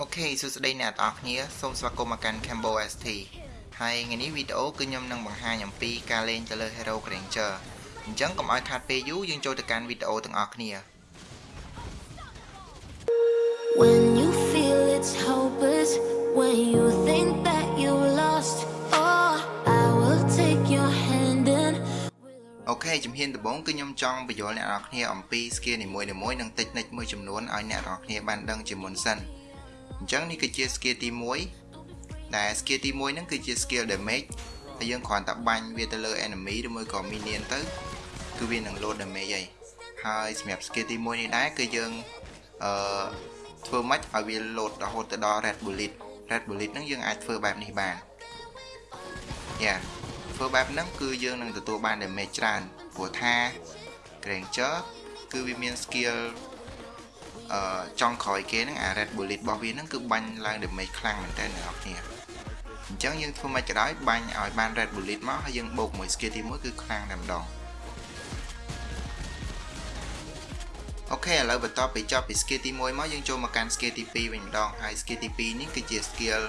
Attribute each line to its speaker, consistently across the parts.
Speaker 1: អូខេសួស្តីអ្នកទាំងអស់គ្នាសូមស្វាគមន៍មកកាន់ Cambo ST ហើយថ្ងៃនេះវីដេអូគឺខ្ញុំនឹងបង្ហាញអំពីការលេងទៅលើ Hero Granger អញ្ចឹងកុំឲ្យខាតពេលយូរយើងចូលទៅកាន់វីដេអូទាំងអស់គ្នា
Speaker 2: When you feel it's hopeless, when you think that you lost, oh, I will take your hand and
Speaker 1: អូខេជំហានដំបូងគឺខ្ញុំចង់បញ្យល់អ្នកនរគ្នាអំពី skill នីមួយៗនិង technique មួយចំនួនឲ្យអ្នកនរគ្នាបានដឹងជាមុនសិន អញ្ចឹងនេះគឺជា skill ទី1ដែល skill ទី1ហ្នឹងគឺជា skill damage ហើយយើងគ្រាន់តែបាញ់វាទៅលើ enemy ឬមួយក៏ minion ទៅគឺវានឹង load damage ហើយហើយសម្រាប់ skill ទី1នេះដែរគឺយើងអឺធ្វើម៉េចឲ្យវា load រហូតទៅដល់ red bullet red bullet ហ្នឹងយើងអាចធ្វើបែបនេះបានយ៉ាធ្វើបែបហ្នឹងគឺយើងនឹងទទួលបាន damage ច្រើនព្រោះថា Granger គឺវាមាន skill អឺ ចង់ក្រោយគេហ្នឹងអា red bullet របស់វាហ្នឹងគឺបាញ់ឡើង damage ខ្លាំងមែនតើអ្នកនរគ្នាអញ្ចឹងយើងធ្វើមិនក៏ដោយបាញ់ឲ្យបាន red bullet មកហើយយើងបូកមួយ skill ទី1គឺខ្លាំងតែម្ដងអូខេឥឡូវបន្ទាប់ពីចប់ពី skill ទី1មកយើងចូលមកកាន់ skill ទី2វិញម្ដងហើយ skill ទី2នេះគឺជា skill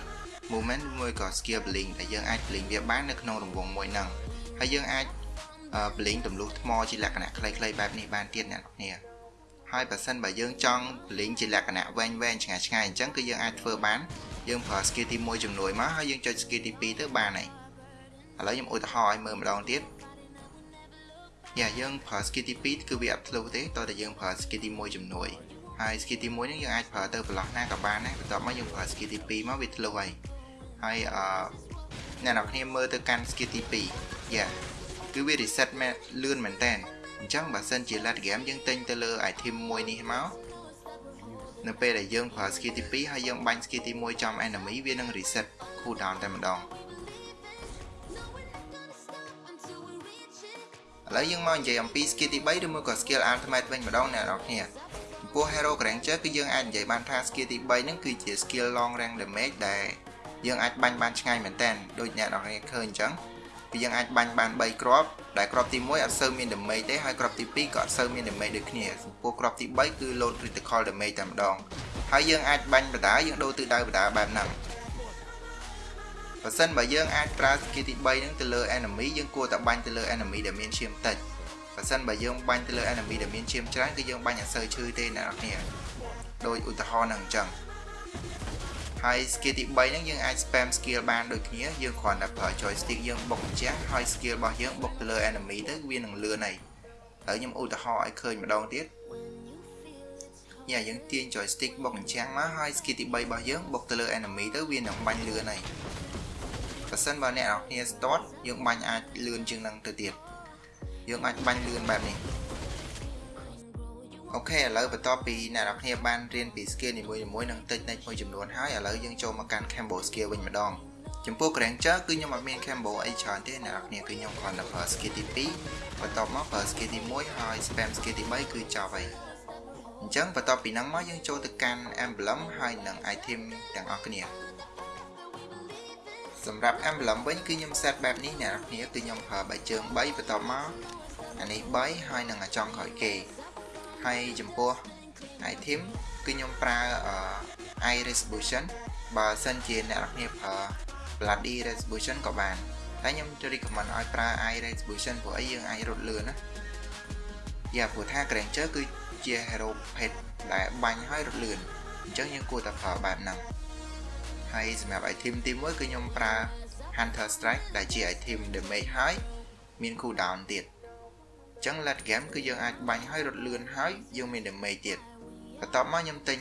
Speaker 1: movement មួយក៏ skill blink ដែលយើងអាច blink វាបាននៅក្នុងរង្វង់មួយហ្នឹងហើយយើងអាច blink ទម្លុះថ្មជាលក្ខណៈខ្លីៗបែបនេះបានទៀតអ្នកនរគ្នា ហើយបើសិនបើយើងចង់ blink ជាលក្ខណៈវែងវែងឆ្ងាយឆ្ងាយអញ្ចឹងគឺយើងអាចធ្វើបានយើងប្រើ skill ទី1ជំនួយមកហើយយើងចុច skill ទី2ទៅបានហើយឥឡូវខ្ញុំឧទាហរណ៍ឲ្យមើលម្ដងទៀតយ៉ាយើងប្រើ skill ទី2គឺវាអត់ធ្លុះទេតោះតែយើងប្រើ skill ទី1ជំនួយហើយ skill ទី1នេះយើងអាចប្រើទៅប្រឡោះណាក៏បានដែរបន្ទាប់មកយើងប្រើ skill ទី2មកវាធ្លុះហើយហើយអឺអ្នកនរគ្នាមើលទៅកាន់ skill ទី2យ៉ាគឺវា reset មែនលឿនមែនតើ អញ្ចឹងបើសិនជា late game យើងទិញទៅលើ item មួយនេះមកនៅពេលដែលយើងប្រើ skill ទី2ហើយយើងបាញ់ skill ទី1ចំ enemy វានឹង reset cooldown តែម្ដងឥឡូវយើងមកនិយាយអំពី skill ទី3ឬមួយក៏ skill ultimate វិញម្ដងអ្នកនរគ្នាចំពោះ Hero Granger គឺយើងអាចនិយាយបានថា skill ទី3ហ្នឹងគឺជា skill long range damage ដែលយើងអាចបាញ់បានឆ្ងាយមែនតើដូចអ្នកនរគ្នាឃើញអញ្ចឹង គឺយើងអាចបាញ់បាន3គ្រាប់ដែលគ្រាប់ទី1អត់សូវមាន damage ទេហើយគ្រាប់ទី2ក៏អត់សូវមាន damage ដូចគ្នាចំពោះគ្រាប់ទី3គឺ load critical damage តែម្ដងហើយយើងអាចបាញ់បដាយើងដូរទិសដៅបដាបែបហ្នឹងបើសិនបើយើងអាចប្រើ skill ទី3ហ្នឹងទៅលើ enemy យើងគួរតែបាញ់ទៅលើ enemy ដែលមានឈាមតិចបើសិនបើយើងបាញ់ទៅលើ enemy ដែលមានឈាមច្រើនគឺយើងបាញ់អត់សូវឈឺទេអ្នកនរគ្នាដោយឧទាហរណ៍ហ្នឹងអញ្ចឹង ហើយ skill ទី3ហ្នឹងយើងអាច spam skill បានដូចគ្នាយើងគ្រាន់តែប្រើ joystick យើងបុកអញ្ចឹងហើយ skill របស់យើងបុកទៅលើ enemy ទៅវានឹងលឿនហើយហើយខ្ញុំឧទាហរណ៍ឲ្យឃើញម្ដងទៀតយ៉ាយើងទាញ joystick បុកអញ្ចឹងមកហើយ skill ទី3របស់យើងបុកទៅលើ enemy ទៅវានឹងបាញ់លឿនហើយបើសិនបើអ្នកនរគ្នា start យើងបាញ់អាចលឿនជាងនឹងទៅទៀតយើងអាចបាញ់លឿនបែបនេះ អូខេឥឡូវបន្ទាប់ពីអ្នកនរគ្នាបានរៀនពី skill នីមួយៗនិង technique មួយចំនួនហើយឥឡូវយើងចូលមកកាន់ combo skill វិញម្ដងចំពោះ Granger គឺខ្ញុំអត់មាន combo អីច្រើនទេអ្នកនរគ្នាគឺខ្ញុំគ្រាន់តែប្រើ skill ទី2បន្ទាប់មកប្រើ skill ទី1ហើយ spam skill ទី3គឺចប់ហើយអញ្ចឹងបន្ទាប់ពីហ្នឹងមកយើងចូលទៅកាន់ emblem ហើយនិង item ទាំងអស់គ្នាសម្រាប់ emblem វិញគឺខ្ញុំ set បែបនេះអ្នកនរគ្នាគឺខ្ញុំប្រើបែកជើង3បន្ទាប់មកអានេះ3ហើយនឹងអាចង់ក្រោយគេ ហើយចំពោះ item គឺខ្ញុំប្រើ eye resolution បើសិនជាអ្នកនរគ្នាប្រើ bloody resolution ក៏បានតែខ្ញុំចូល recommend ឲ្យប្រើ eye resolution ព្រោះអីយើងអាចរត់លឿនណាយ៉ាព្រោះថា Granger គឺជា hero pet ដែលបាញ់ឲ្យរត់លឿនអញ្ចឹងយើងគួរតែប្រើបែបហ្នឹងហើយសម្រាប់ item ទី1គឺខ្ញុំប្រើ Hunter Strike ដែលជា item damage ហើយមាន cooldown ទៀត ចឹង late game គឺយើងអាចបាញ់ឲ្យរត់លឿនហើយយើងមាន damage ទៀតបន្ទាប់មកខ្ញុំទិញ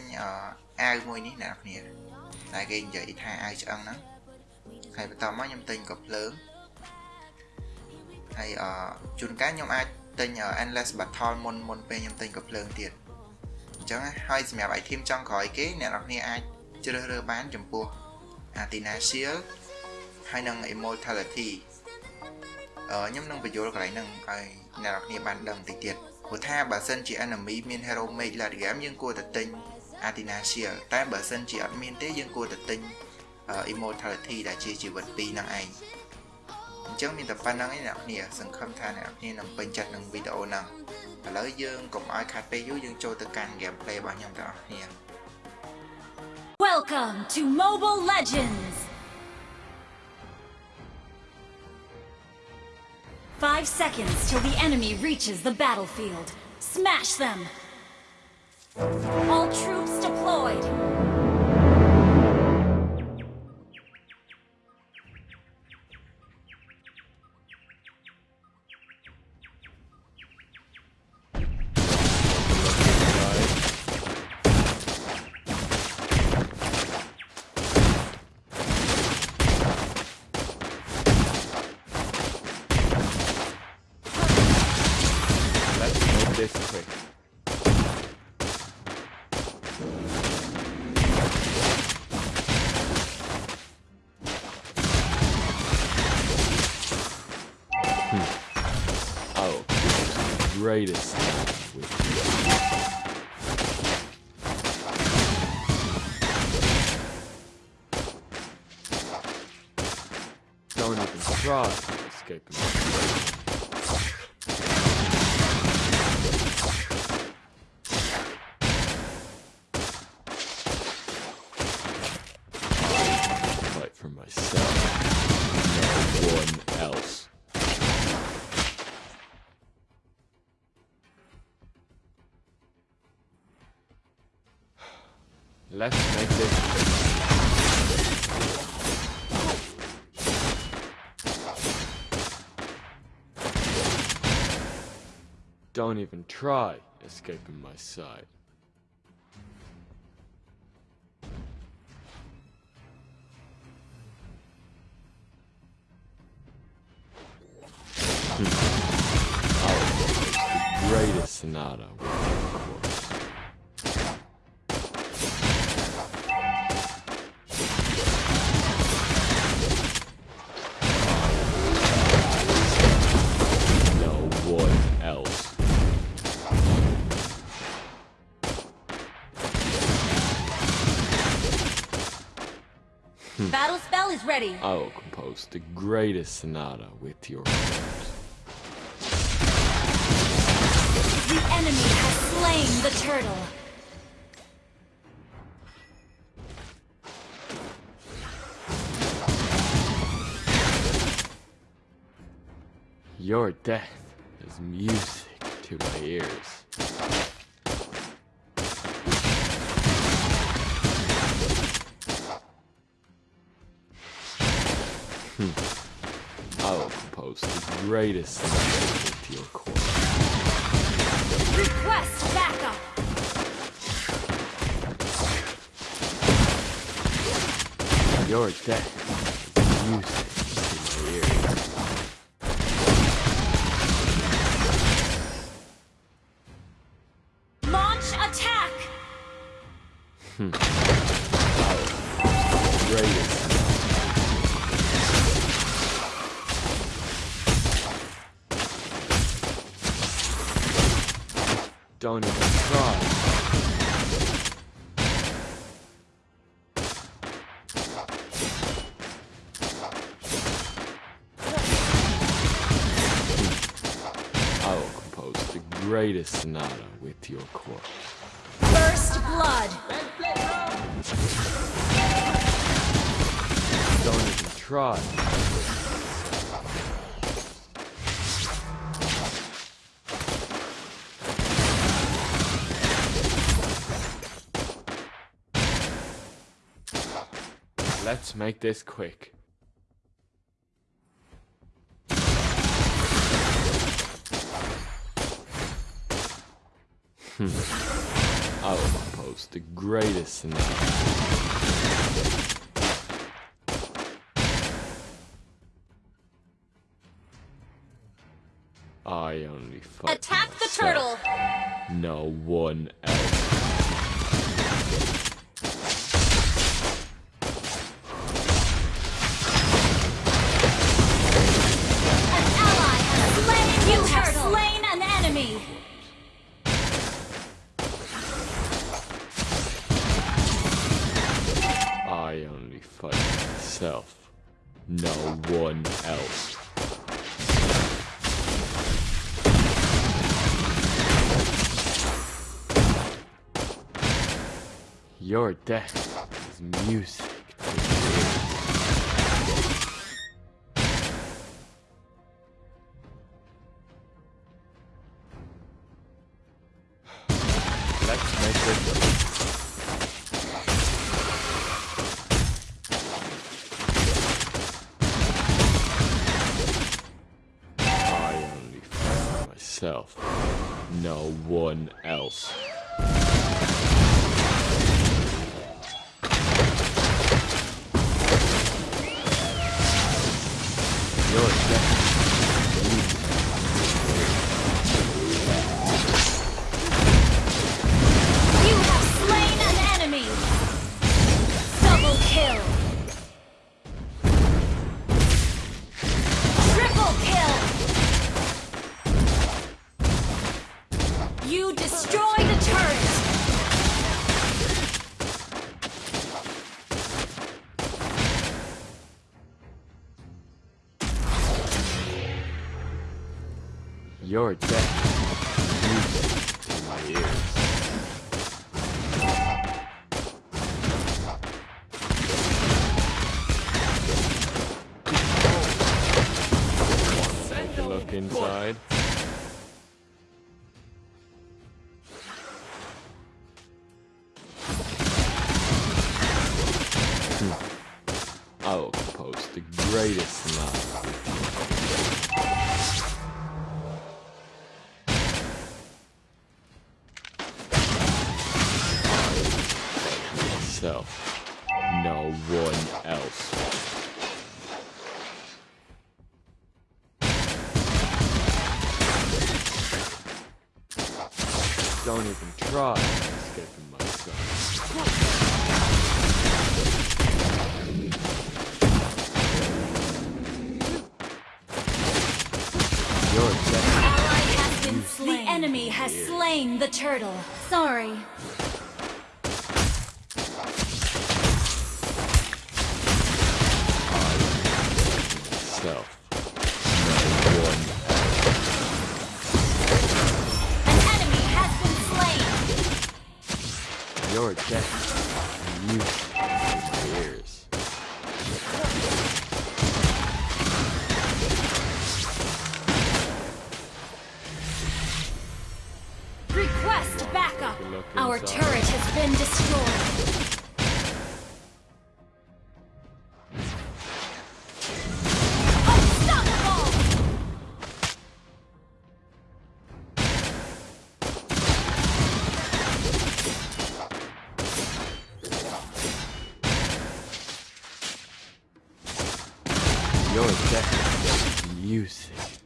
Speaker 1: អាវមួយនេះអ្នកនរគ្នាតែគេនិយាយថាអាវឆ្អឹងហ្នឹងហើយបន្ទាប់មកខ្ញុំទិញក៏ភ្លើងហើយអជួនកាលខ្ញុំអាចទិញ endless battle មុនមុនពេលខ្ញុំទិញក៏ភ្លើងទៀតអញ្ចឹងហើយសម្រាប់ item ចុងក្រោយគេអ្នកនរគ្នាអាចជ្រើសរើសបានចំពោះ Athena Shield ហើយនិង Immortality អឺ ខ្ញុំនឹងបញ្យល់កន្លែងហ្នឹងឲ្យអ្នកនរគ្នាបានដឹងតិចទៀតព្រោះថាបើសិនជា enemy មាន hero mage late game យើងគួរតែទិញ Athena Shield តែបើសិនជាអត់មានទេយើងគួរតែទិញ Immortality ដែលជាជីវិត2ហ្នឹងឯងអញ្ចឹងមានតែប៉ុណ្្នឹងឯងអ្នកគ្នាសង្ឃឹមថាអ្នកគ្នានឹងពេញចិត្តនឹងវីដេអូហ្នឹងឥឡូវយើងកុំឲ្យខាត់ពេលយូរយើងចូលទៅកាន់ gameplay របស់ខ្ញុំទាំងអស់គ្នា
Speaker 3: Welcome to Mobile Legends! Five seconds till the enemy reaches the battlefield. Smash them! All troops deployed!
Speaker 4: Greatest with Don't even try escaping. Try escaping my sight. Hmm. Oh, the
Speaker 3: greatest sonata. Ready.
Speaker 4: I will compose the greatest sonata with your chorus.
Speaker 3: The enemy has slain the turtle.
Speaker 4: Your death is music to my ears. Greatest with your chorus.
Speaker 3: Request backup.
Speaker 4: Your death is music to my ears.
Speaker 3: Launch attack. Hmm.
Speaker 4: Greatest. Don't even try. I will compose the greatest sonata with your corpse.
Speaker 3: First blood.
Speaker 4: Don't even try. Let's make this quick. Hmm. I will compose the greatest sonata. I only
Speaker 3: Attack the turtle.
Speaker 4: No one else. only fight myself, no one else. Your death is music. no one else. いいで
Speaker 3: す。has slain the turtle. Sorry,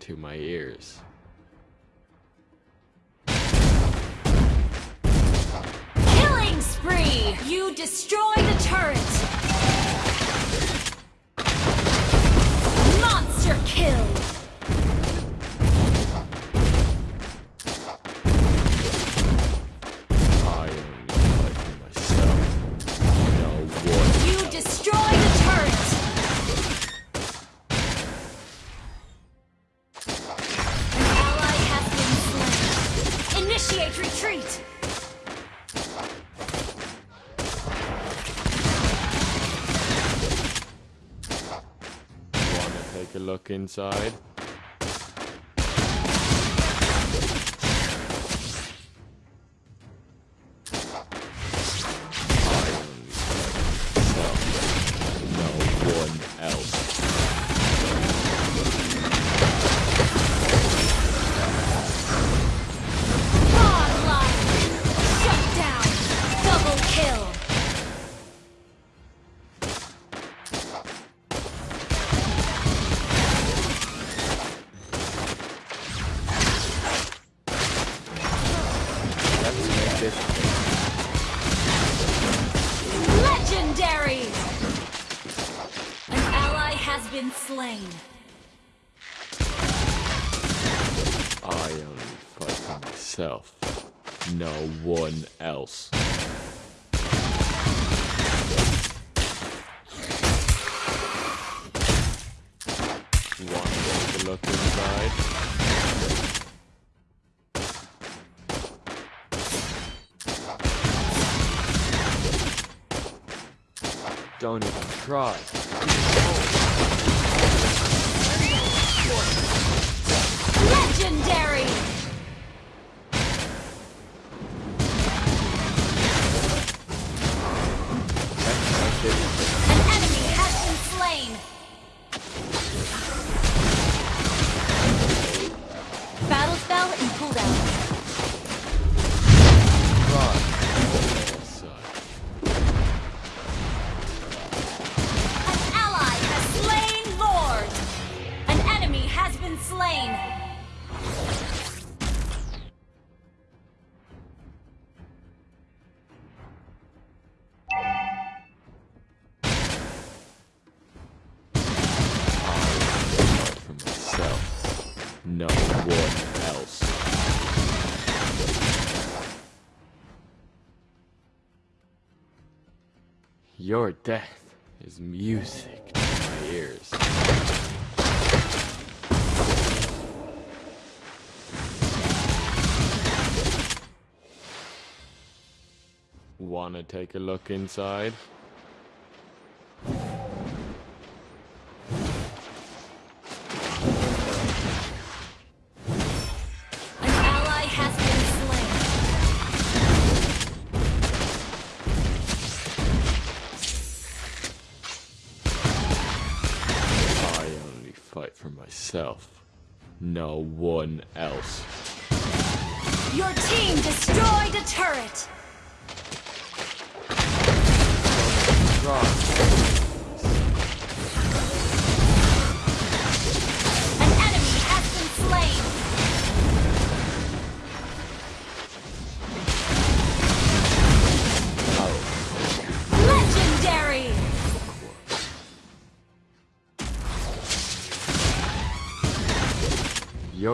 Speaker 4: to my ears.
Speaker 3: Killing spree! You destroy the turret!
Speaker 4: inside.
Speaker 3: slain.
Speaker 4: I only fight myself, no one else. One look inside. Don't even try.
Speaker 3: Legendary!
Speaker 4: No one else. Your death is music to my ears. Wanna take a look inside? For myself. No one else.
Speaker 3: Your team destroyed a turret!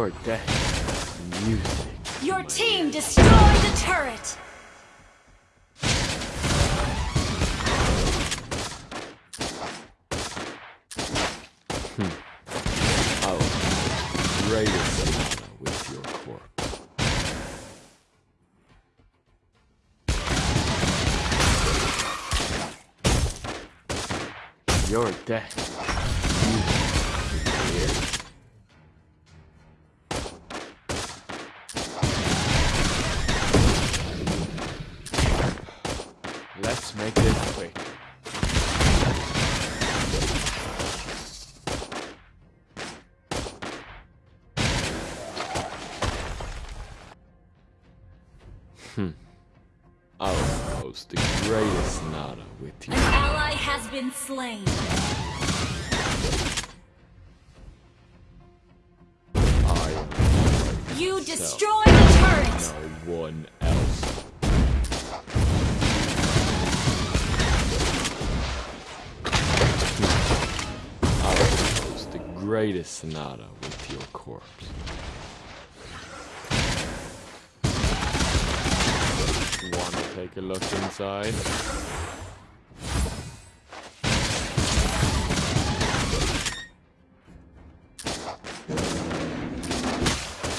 Speaker 4: Your death music.
Speaker 3: Your team destroyed the turret!
Speaker 4: I will greatest sonata with your corpse. Your death. Greatest with you.
Speaker 3: An ally has been slain.
Speaker 4: I
Speaker 3: You destroyed a turret!
Speaker 4: No one else. I post the greatest sonata with your corpse. Wanna take a look inside?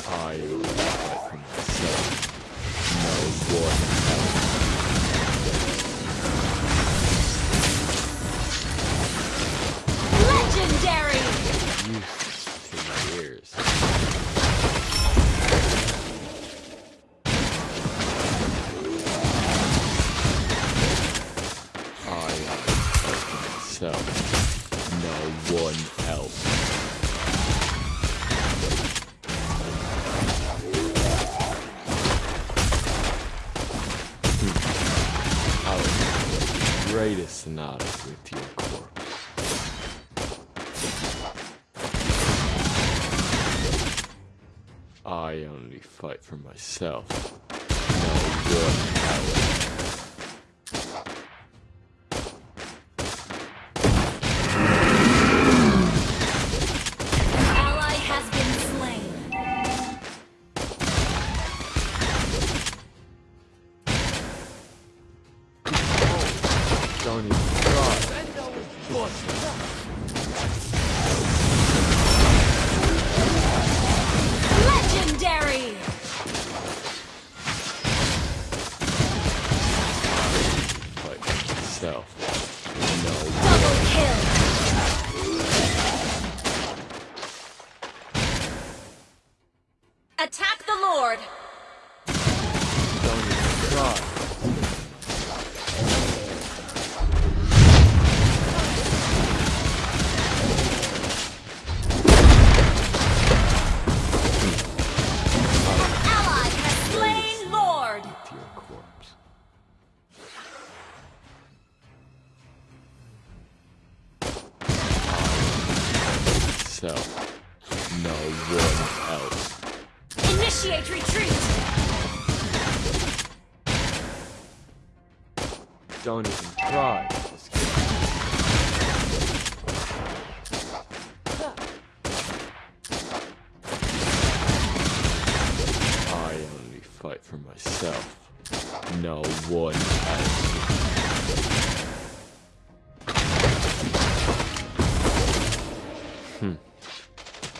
Speaker 4: I I only fight for myself. No one else.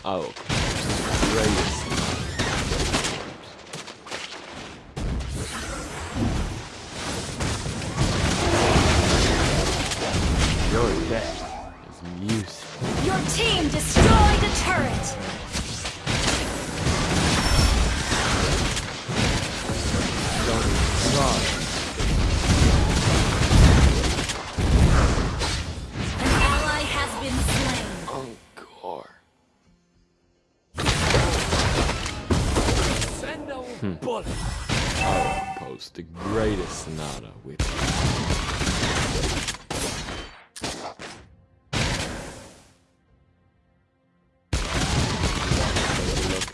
Speaker 4: Oh, I will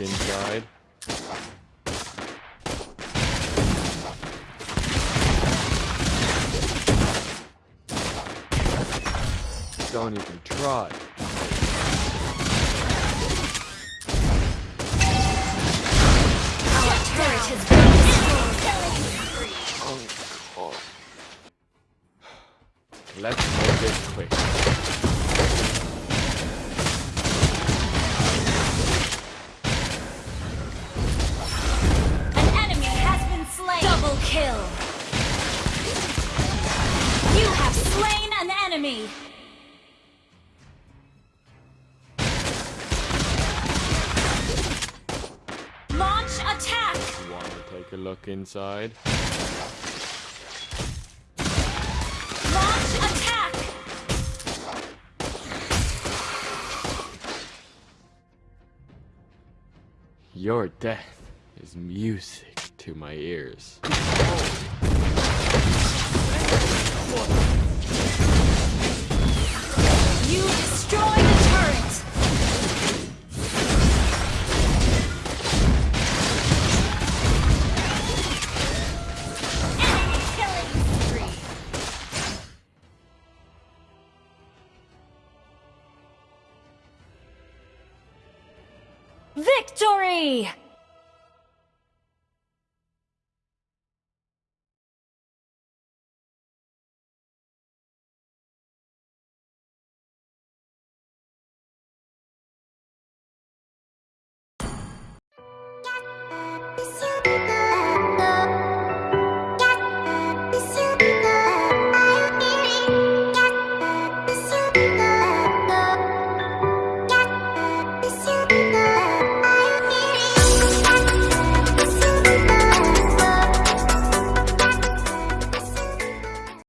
Speaker 4: inside. Don't even try.
Speaker 3: Our turret has been destroyed.
Speaker 4: Oh, Encore. Let's make this quick.
Speaker 3: Enemy. Launch attack.
Speaker 4: Wanna take a look inside?
Speaker 3: Launch attack.
Speaker 4: Your death is music to my ears.
Speaker 3: You destroyed a turret. Killing spree. Victory!